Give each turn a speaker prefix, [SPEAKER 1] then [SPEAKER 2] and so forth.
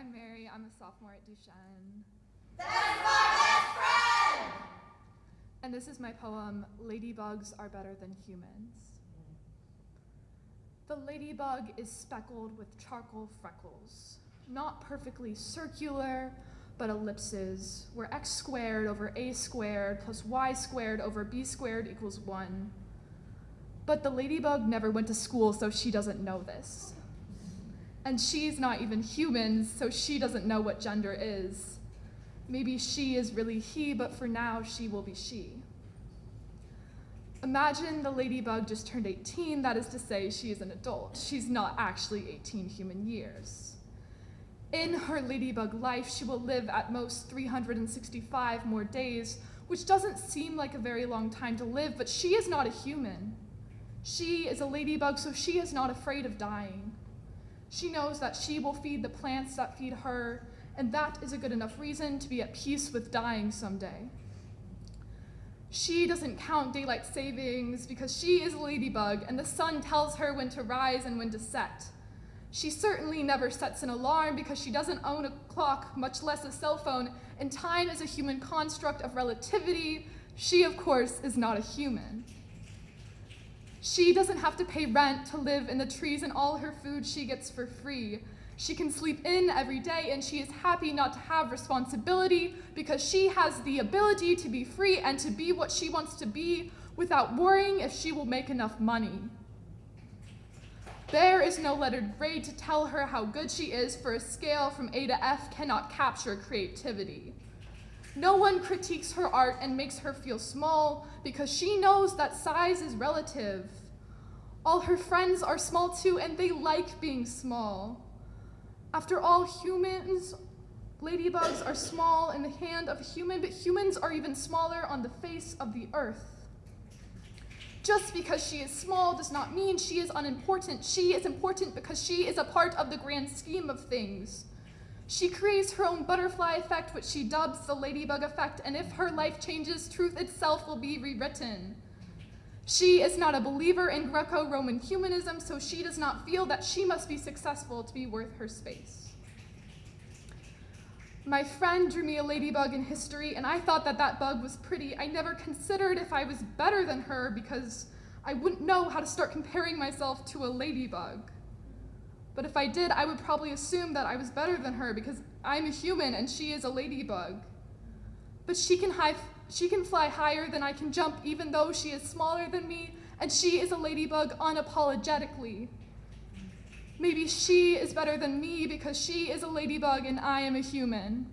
[SPEAKER 1] I'm Mary. I'm a sophomore at Duchesne.
[SPEAKER 2] That's my best friend!
[SPEAKER 1] And this is my poem, Ladybugs Are Better Than Humans. The ladybug is speckled with charcoal freckles, not perfectly circular, but ellipses, where x squared over a squared plus y squared over b squared equals 1. But the ladybug never went to school, so she doesn't know this. And she's not even human, so she doesn't know what gender is. Maybe she is really he, but for now she will be she. Imagine the ladybug just turned 18, that is to say, she is an adult. She's not actually 18 human years. In her ladybug life, she will live at most 365 more days, which doesn't seem like a very long time to live, but she is not a human. She is a ladybug, so she is not afraid of dying. She knows that she will feed the plants that feed her, and that is a good enough reason to be at peace with dying someday. She doesn't count daylight savings because she is a ladybug and the sun tells her when to rise and when to set. She certainly never sets an alarm because she doesn't own a clock, much less a cell phone, and time is a human construct of relativity. She, of course, is not a human. She doesn't have to pay rent to live in the trees and all her food she gets for free. She can sleep in every day and she is happy not to have responsibility because she has the ability to be free and to be what she wants to be without worrying if she will make enough money. There is no lettered grade to tell her how good she is, for a scale from A to F cannot capture creativity. No one critiques her art and makes her feel small because she knows that size is relative. All her friends are small too and they like being small. After all, humans, ladybugs are small in the hand of a human, but humans are even smaller on the face of the earth. Just because she is small does not mean she is unimportant. She is important because she is a part of the grand scheme of things. She creates her own butterfly effect, which she dubs the ladybug effect, and if her life changes, truth itself will be rewritten. She is not a believer in Greco-Roman humanism, so she does not feel that she must be successful to be worth her space. My friend drew me a ladybug in history, and I thought that that bug was pretty. I never considered if I was better than her because I wouldn't know how to start comparing myself to a ladybug. But if I did, I would probably assume that I was better than her because I'm a human and she is a ladybug. But she can, high, she can fly higher than I can jump even though she is smaller than me and she is a ladybug unapologetically. Maybe she is better than me because she is a ladybug and I am a human.